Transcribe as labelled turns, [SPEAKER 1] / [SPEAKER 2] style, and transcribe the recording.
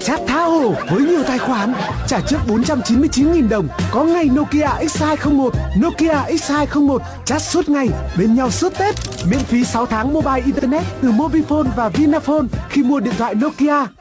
[SPEAKER 1] Chat Thao với nhiều tài khoản, trả trước 499.000 đồng, có ngay Nokia X201, Nokia X201, chat suốt ngày, bên nhau suốt Tết, miễn phí 6 tháng mobile internet từ Mobifone và Vinaphone khi mua điện thoại Nokia.